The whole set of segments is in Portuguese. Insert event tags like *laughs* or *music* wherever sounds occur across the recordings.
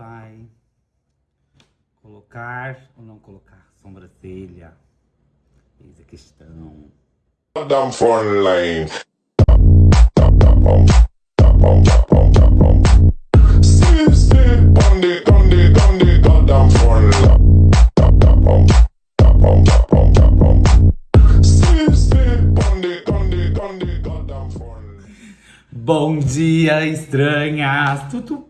pai. Colocar ou não colocar sobrancelha? Eis a questão. Damn front line. Bom dia, estranhas! Tudo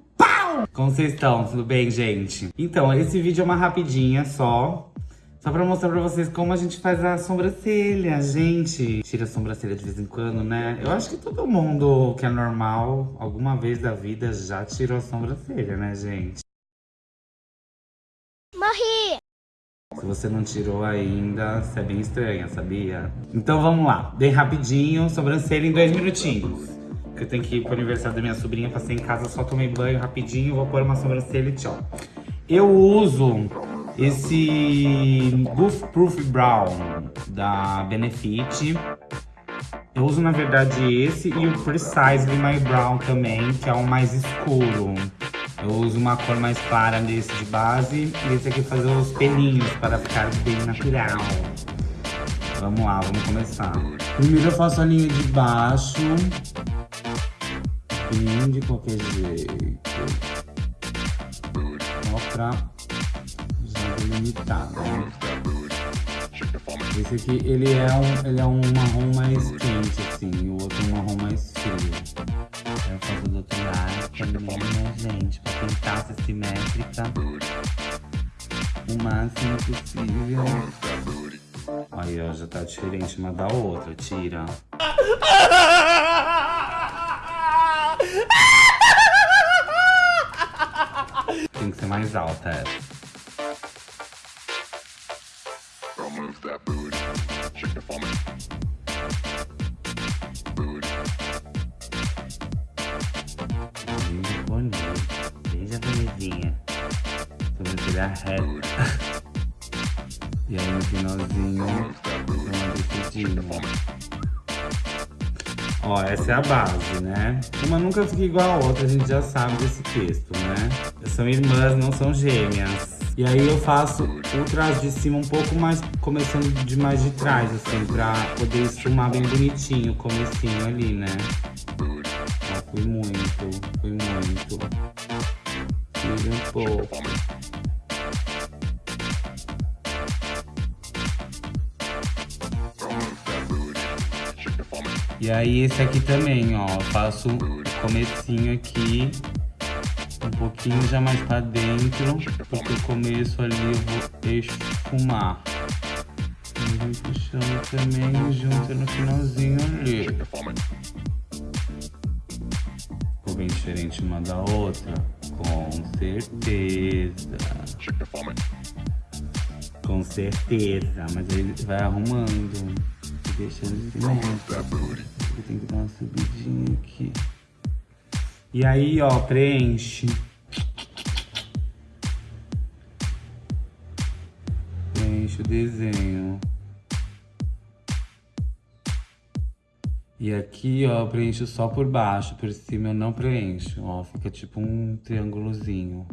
Como vocês estão? Tudo bem, gente? Então, esse vídeo é uma rapidinha só. Só pra mostrar pra vocês como a gente faz a sobrancelha, gente. Tira a sobrancelha de vez em quando, né? Eu acho que todo mundo que é normal, alguma vez da vida, já tirou a sobrancelha, né, gente? Morri! Se você não tirou ainda, você é bem estranha, sabia? Então vamos lá, bem rapidinho, sobrancelha em dois minutinhos. Eu tenho que ir pro aniversário da minha sobrinha, passei em casa, só tomei banho rapidinho, vou pôr uma sobrancelha e tchau. Eu uso esse Goof Proof Brown da Benefit. Eu uso, na verdade, esse e o Precisely My Brown também, que é o mais escuro. Eu uso uma cor mais clara desse de base e esse aqui fazer os pelinhos para ficar bem natural. Vamos lá, vamos começar. Primeiro eu faço a linha de baixo. Bem de qualquer jeito. Só pra delimitar, né? Esse aqui, ele é um, ele é um marrom mais quente, assim, e o outro um marrom mais frio. Eu faço do outro lado também, né, gente? Pra tentar ser simétrica o máximo possível. Aí, ó, já tá diferente uma da outra, tira. Tem que ser mais alta essa. Remove that booty. Shake it Booty. Bem bonita, bem japonesinha. Sobrancelha reta. E aí no finalzinho, uma descidinha. Ó, essa é a base, né? Uma nunca fica igual a outra, a gente já sabe desse texto, né? São irmãs, não são gêmeas. E aí eu faço o traço de cima um pouco mais, começando de mais de trás, assim, pra poder esfumar bem bonitinho o comecinho ali, né? Ó, fui muito, fui muito. Tira um pouco. E aí esse aqui também, ó, faço o comecinho aqui, um pouquinho já mais pra dentro, porque o começo ali eu vou esfumar. E vem puxando também junto no finalzinho ali. Ficou bem diferente uma da outra? Com certeza. Com certeza, mas aí vai arrumando e assim mesmo. that booty. Eu tenho que dar uma subidinha aqui. E aí, ó, preenche. Preenche o desenho. E aqui, ó, eu preencho só por baixo, por cima eu não preencho, ó, fica tipo um triângulozinho.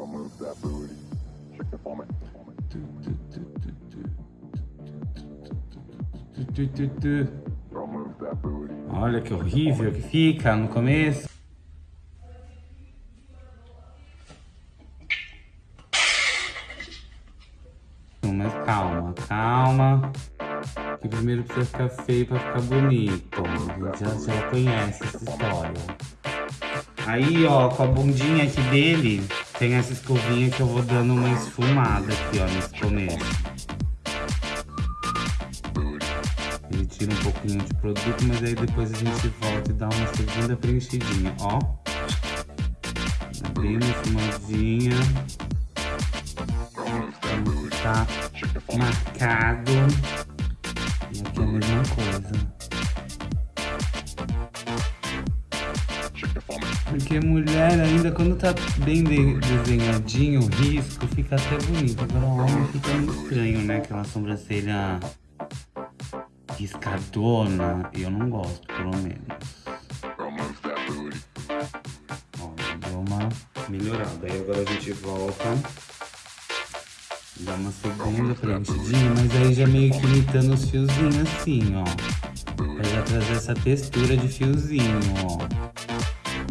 That booty. Shake it for me. That booty. Olha que horrível que fica no começo. Mas calma, calma. Que primeiro precisa ficar feio pra ficar bonito. A gente já, já conhece essa história. Aí, ó, com a bundinha aqui dele, tem essa escovinha que eu vou dando uma esfumada aqui, ó, nesse começo. Ele tira um pouquinho de produto, mas aí depois a gente volta e dá uma segunda preenchidinha, ó. Bem uma esfumadinha. Então tá marcado. Tá bem de- desenhadinho, o risco fica até bonito. Agora o homem fica muito estranho, né? Aquela sobrancelha riscadona, eu não gosto, pelo menos. Ó, deu uma melhorada. Aí agora a gente volta. Dá uma segunda preenchidinha, mas aí já meio que imitando os fiozinhos assim, ó. Pra já trazer essa textura de fiozinho, ó.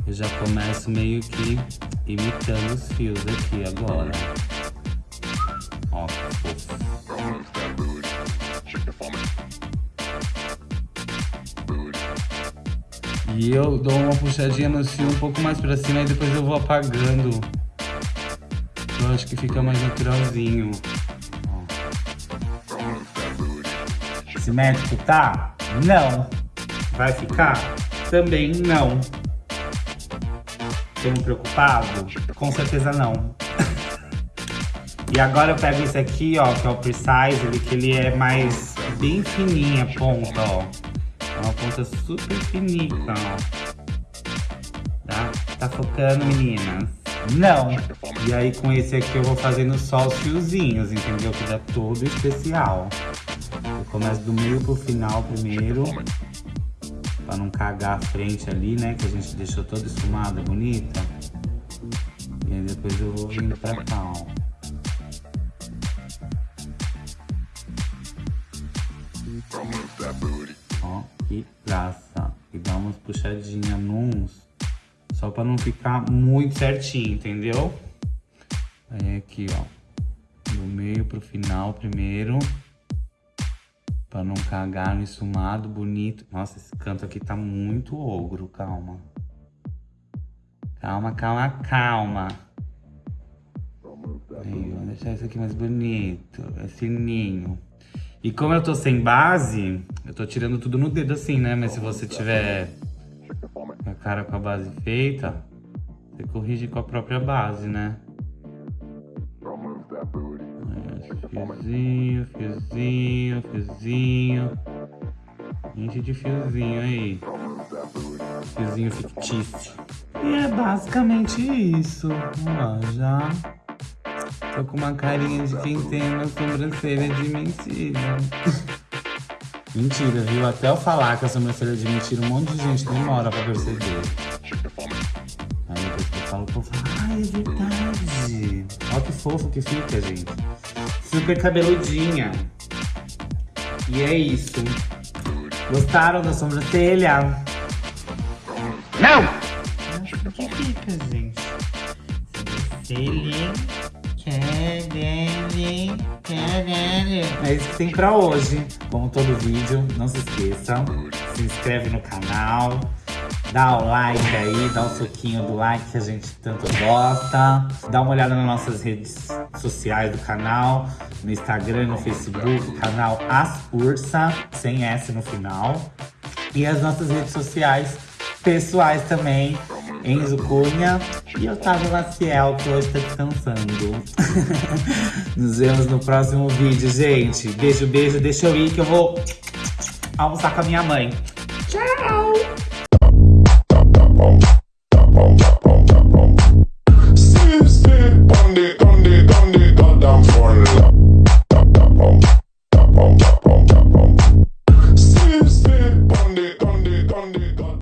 Eu já começo meio que imitando os fios aqui agora. Ó. E eu dou uma puxadinha no fio um pouco mais pra cima e depois eu vou apagando. Eu acho que fica mais naturalzinho. Simétrico tá? Não. Vai ficar? Também não. Estamos preocupados? Com certeza não. *laughs* e agora eu pego esse aqui, ó, que é o Precise, ele, que ele é mais bem fininha a ponta, ó. É uma ponta super finita, ó. Tá? Tá focando, meninas? Não. E aí com esse aqui eu vou fazendo só os fiozinhos, entendeu? Que dá todo especial. Eu começo do meio pro final primeiro. Pra não cagar a frente ali, né? Que a gente deixou toda esfumada, bonita. E aí depois eu vou vindo pra cá, ó. Ó, e traça. E dá umas puxadinhas nos. Só pra não ficar muito certinho, entendeu? Aí aqui, ó. Do meio pro final primeiro. Pra não cagar no esfumado, bonito. Nossa, esse canto aqui tá muito ogro, calma. Calma, calma, calma. Aí, deixar isso aqui mais bonito, é fininho. E como eu tô sem base, eu tô tirando tudo no dedo assim, né? Mas se você tiver a cara com a base feita, você corrige com a própria base, né? Fiozinho, fiozinho, fiozinho. Enche de fiozinho aí. Fiozinho fictício. E é basicamente isso. Ó, já tô com uma carinha de quem tem uma sobrancelha de mentira. mentira, viu? Até eu falar que a sobrancelha é de mentira, um monte de gente demora pra perceber. Aí depois que eu falo, o povo fala, ah, é verdade. Olha que fofo que fica, gente. Super cabeludinha. E é isso. Gostaram da sobrancelha? Não! Nossa, que fica, gente? Sobrancelha. Querere, querere. É isso que tem pra hoje. Como todo vídeo, não se esqueça. Se inscreve no canal. Dá o like aí, dá o soquinho do like que a gente tanto gosta. Dá uma olhada nas nossas redes sociais do canal. No Instagram, no Facebook, canal As Ursa, sem S no final. E as nossas redes sociais pessoais também. Enzo Cunha e Otávio Maciel, que hoje tá descansando. *laughs* Nos vemos no próximo vídeo, gente. Beijo, beijo. Deixa eu ir que eu vou almoçar com a minha mãe. Seems to be on goddamn